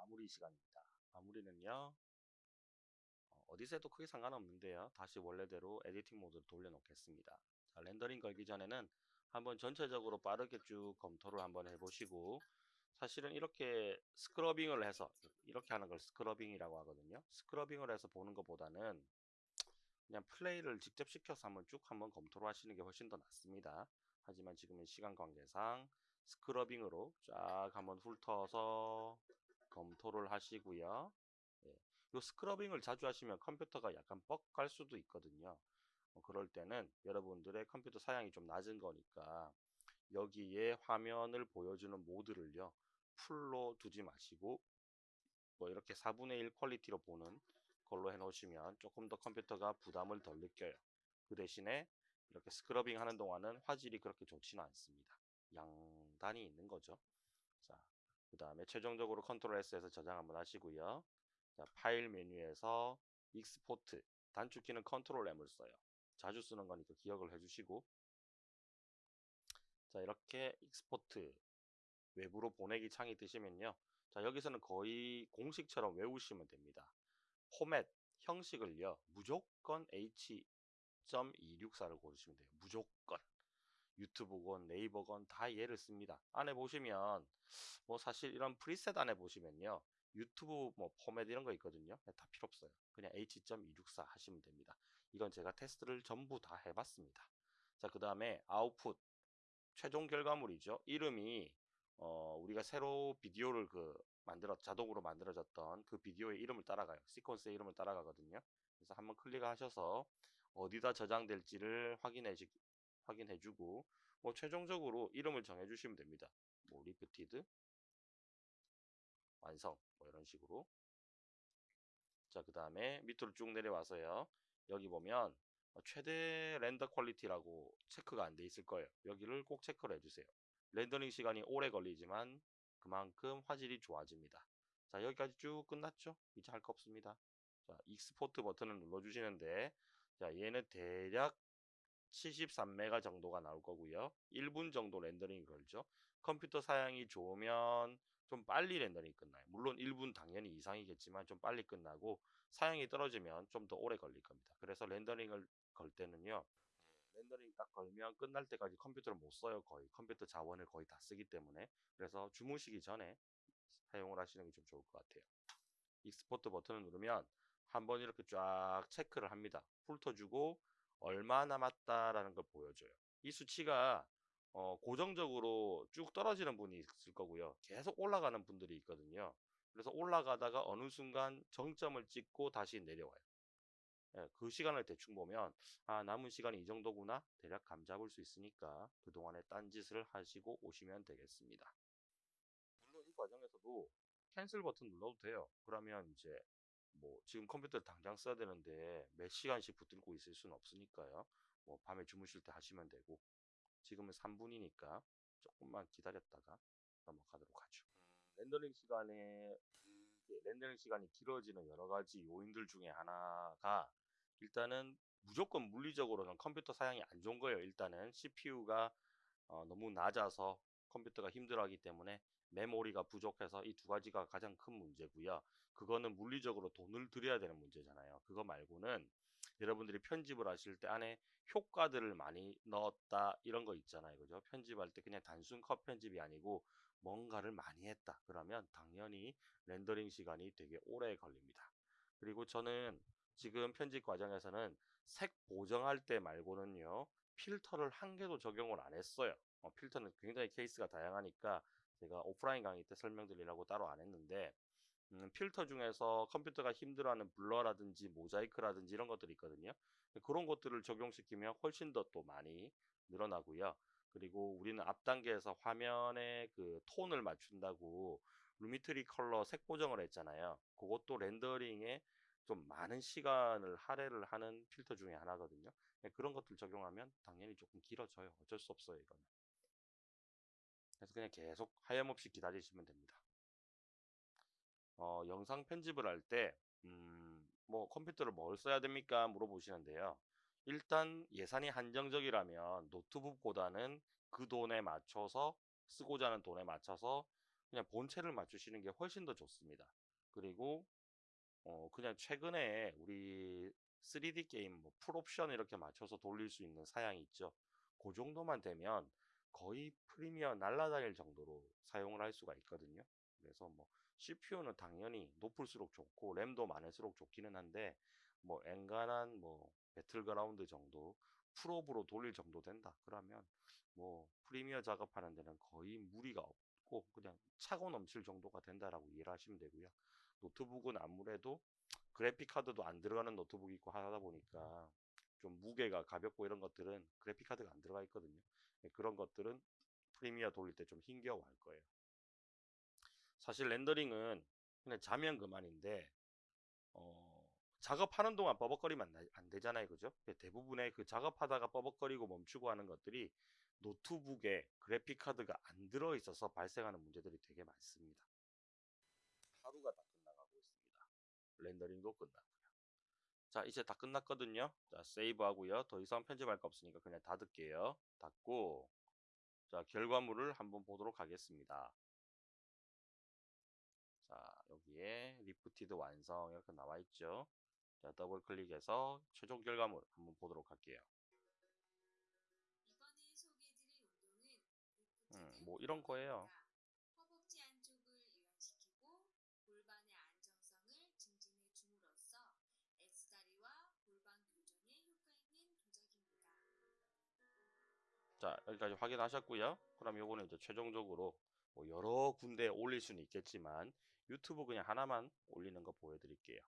마무리 시간입니다. 마무리는요. 어, 어디서 해도 크게 상관없는데요. 다시 원래대로 editing mode로 돌려놓겠습니다. 자, rendering 걸기 전에는 한번 전체적으로 빠르게 쭉 검토를 한번 해보시고 사실은 이렇게 scrubbing을 해서 이렇게 하는 걸 scrubbing이라고 하거든요. scrubbing을 해서 보는 것보다는 그냥 플레이를 직접 시켜서 한번 쭉 한번 검토를 하시는 게 훨씬 더 낫습니다. 하지만 지금은 시간 관계상 scrubbing으로 쫙 한번 훑어서 검토를 하시고요. 예. 이 scrubbing을 자주 하시면 컴퓨터가 약간 뻑갈 수도 있거든요. 어, 그럴 때는 여러분들의 컴퓨터 사양이 좀 낮은 거니까 여기에 화면을 보여주는 모드를요. full로 두지 마시고 뭐 이렇게 4분의 1 quality로 보는 걸로 해 놓으시면 조금 더 컴퓨터가 부담을 덜 느껴요. 그 대신에 이렇게 scrubbing 하는 동안은 화질이 그렇게 좋지는 않습니다. 장단이 있는 거죠. 자, 그 다음에 최종적으로 Control S에서 저장 한번 하시고요. 자, 파일 메뉴에서 export 단축키는 Control M을 써요. 자주 쓰는 거니까 기억을 해주시고 자 이렇게 export 외부로 보내기 창이 뜨시면요. 자 여기서는 거의 공식처럼 외우시면 됩니다. 포맷 형식을요. 무조건 H.264를 고르시면 돼요. 무조건. 유튜브건 네이버건 다 얘를 씁니다. 안에 보시면 뭐 사실 이런 프리셋 안에 보시면요. 유튜브 뭐 포맷 이런 거 있거든요. 네, 다 필요 없어요. 그냥 H.264 하시면 됩니다. 이건 제가 테스트를 전부 다 해봤습니다. 자, 그 다음에 아웃풋 최종 결과물이죠. 이름이 어, 우리가 새로 비디오를 그 만들어 자동으로 만들어졌던 그 비디오의 이름을 따라가요. 시퀀스의 이름을 따라가거든요. 그래서 한번 클릭하셔서 어디다 저장될지를 확인해 주, 확인해 주고 뭐 최종적으로 이름을 정해 주시면 됩니다. 뭐 lifted 완성 뭐 이런 식으로. 자 그 다음에 밑으로 쭉 내려와서요. 여기 보면 최대 render quality라고 체크가 안 돼 있을 거예요. 여기를 꼭 체크를 해주세요. 렌더링 시간이 오래 걸리지만 그만큼 화질이 좋아집니다. 자 여기까지 쭉 끝났죠? 이제 할 거 없습니다. 자 export 버튼을 눌러 주시는데 자 얘는 대략 73메가 정도가 나올 거고요 1분 정도 렌더링이 걸리죠 컴퓨터 사양이 좋으면 좀 빨리 렌더링이 끝나요. 물론 1분 당연히 이상이겠지만 좀 빨리 끝나고 사양이 떨어지면 좀 더 오래 걸릴 겁니다. 그래서 렌더링을 걸 때는요. 렌더링 딱 걸면 끝날 때까지 컴퓨터를 못 써요. 거의 컴퓨터 자원을 거의 다 쓰기 때문에 그래서 주무시기 전에 사용을 하시는 게 좀 좋을 것 같아요. export 버튼을 누르면 한번 이렇게 쫙 체크를 합니다. 훑어주고 얼마 남았다라는 걸 보여줘요. 이 수치가 어, 고정적으로 쭉 떨어지는 분이 있을 거고요. 계속 올라가는 분들이 있거든요. 그래서 올라가다가 어느 순간 정점을 찍고 다시 내려와요. 예, 그 시간을 대충 보면 아 남은 시간이 이 정도구나 대략 감 잡을 수 있으니까 그동안에 딴짓을 하시고 오시면 되겠습니다. 물론 이 과정에서도 캔슬 버튼 눌러도 돼요. 그러면 이제 뭐 지금 컴퓨터를 당장 써야 되는데 몇 시간씩 붙들고 있을 수는 없으니까요. 뭐 밤에 주무실 때 하시면 되고 지금은 3분이니까 조금만 기다렸다가 넘어가도록 하죠. 음, 렌더링 시간에 렌더링 시간이 길어지는 여러 가지 요인들 중에 하나가 일단은 무조건 물리적으로는 컴퓨터 사양이 안 좋은 거예요. 일단은 CPU가 어, 너무 낮아서 컴퓨터가 힘들어하기 때문에 메모리가 부족해서 이 두 가지가 가장 큰 문제고요. 그거는 물리적으로 돈을 들여야 되는 문제잖아요. 그거 말고는 여러분들이 편집을 하실 때 안에 효과들을 많이 넣었다 이런 거 있잖아요. 그죠? 편집할 때 그냥 단순 컷 편집이 아니고 뭔가를 많이 했다. 그러면 당연히 렌더링 시간이 되게 오래 걸립니다. 그리고 저는 지금 편집 과정에서는 색 보정할 때 말고는요. 필터를 한 개도 적용을 안 했어요. 어, 필터는 굉장히 케이스가 다양하니까 제가 오프라인 강의 때 설명드리려고 따로 안 했는데 음, 필터 중에서 컴퓨터가 힘들어하는 blur라든지 모자이크라든지 이런 것들이 있거든요. 그런 것들을 적용시키면 훨씬 더 또 많이 늘어나고요. 그리고 우리는 앞 단계에서 화면의 그 톤을 맞춘다고 Lumetri Color 색 보정을 했잖아요. 그것도 렌더링에 좀 많은 시간을 할애를 하는 필터 중에 하나거든요. 네, 그런 것들 적용하면 당연히 조금 길어져요. 어쩔 수 없어요, 이거는. 그래서 그냥 계속 하염없이 기다리시면 됩니다. 어, 영상 편집을 할 때, 음, 뭐 컴퓨터를 뭘 써야 됩니까? 물어보시는데요. 일단 예산이 한정적이라면 노트북보다는 그 돈에 맞춰서 쓰고자 하는 돈에 맞춰서 그냥 본체를 맞추시는 게 훨씬 더 좋습니다. 그리고 어 그냥 최근에 우리 3D 게임 뭐 풀옵션 이렇게 맞춰서 돌릴 수 있는 사양이 있죠. 그 정도만 되면 거의 프리미어 날라다닐 정도로 사용을 할 수가 있거든요. 그래서 뭐 CPU는 당연히 높을수록 좋고 램도 많을수록 좋기는 한데 뭐 엔간한 뭐 배틀그라운드 정도 풀옵으로 돌릴 정도 된다. 그러면 뭐 프리미어 작업하는 데는 거의 무리가 없고 그냥 차고 넘칠 정도가 된다라고 이해를 하시면 되고요. 노트북은 아무래도 그래픽 카드도 안 들어가는 노트북이 있고 하다 보니까 좀 무게가 가볍고 이런 것들은 그래픽 카드가 안 들어가 있거든요. 네, 그런 것들은 프리미어 돌릴 때 좀 힘겨워할 거예요. 사실 렌더링은 그냥 자면 그만인데 어, 작업하는 동안 버벅거리면 안, 되잖아요, 그죠? 대부분의 그 작업하다가 버벅거리고 멈추고 하는 것들이 노트북에 그래픽 카드가 안 들어 있어서 발생하는 문제들이 되게 많습니다. 하루가 다 있습니다. 렌더링도 끝났고요. 자, 이제 다 끝났거든요. 자, 세이브 하고요. 더 이상 편집할 거 없으니까 그냥 닫을게요. 닫고, 자, 결과물을 한번 보도록 하겠습니다. 자, 여기에 lifted 완성 이렇게 나와 있죠. 자, 더블 클릭해서 최종 결과물 한번 보도록 할게요. 음, 뭐 이런 거예요. 허벅지 안쪽을 이완시키고 골반의 안정성을 증진해 줌으로써 X다리와 골반 교정에 효과 있는 동작입니다. 자, 여기까지 확인하셨고요. 그럼 요거는 이제 최종적으로 뭐 여러 군데 올릴 수는 있겠지만 유튜브 그냥 하나만 올리는 거 보여드릴게요.